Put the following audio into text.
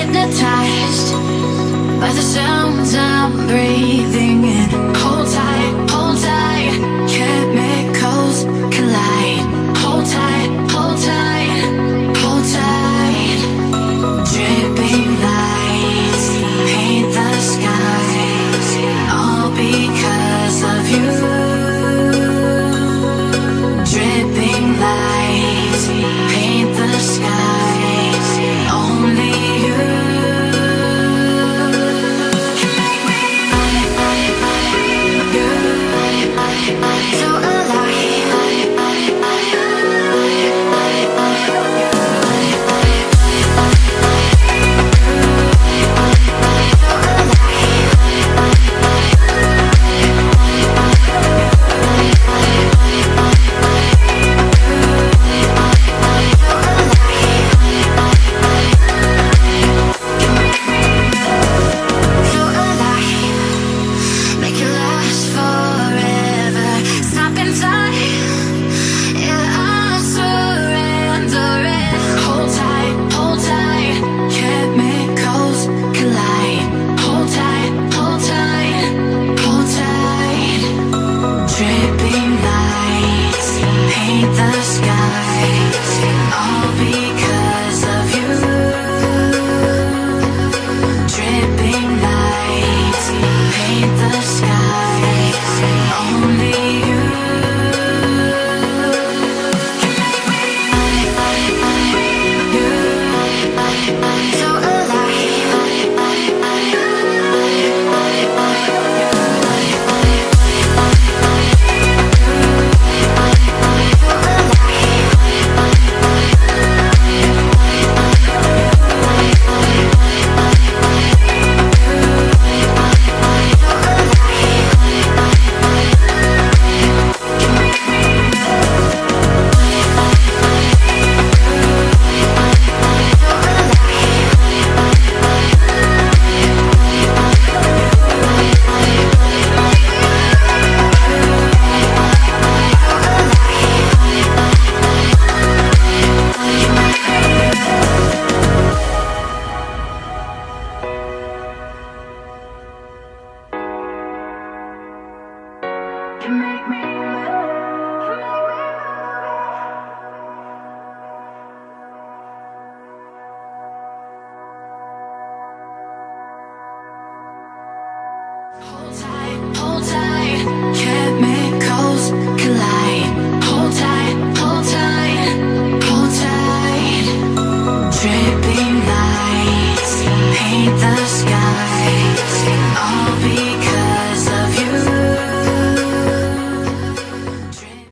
hypnotized by the sounds I'm breathing in. Hold tight, hold tight, chemicals collide. Hold tight, hold tight, hold tight. Dripping lights paint the skies, all because of you. Dripping lights paint Hold tight,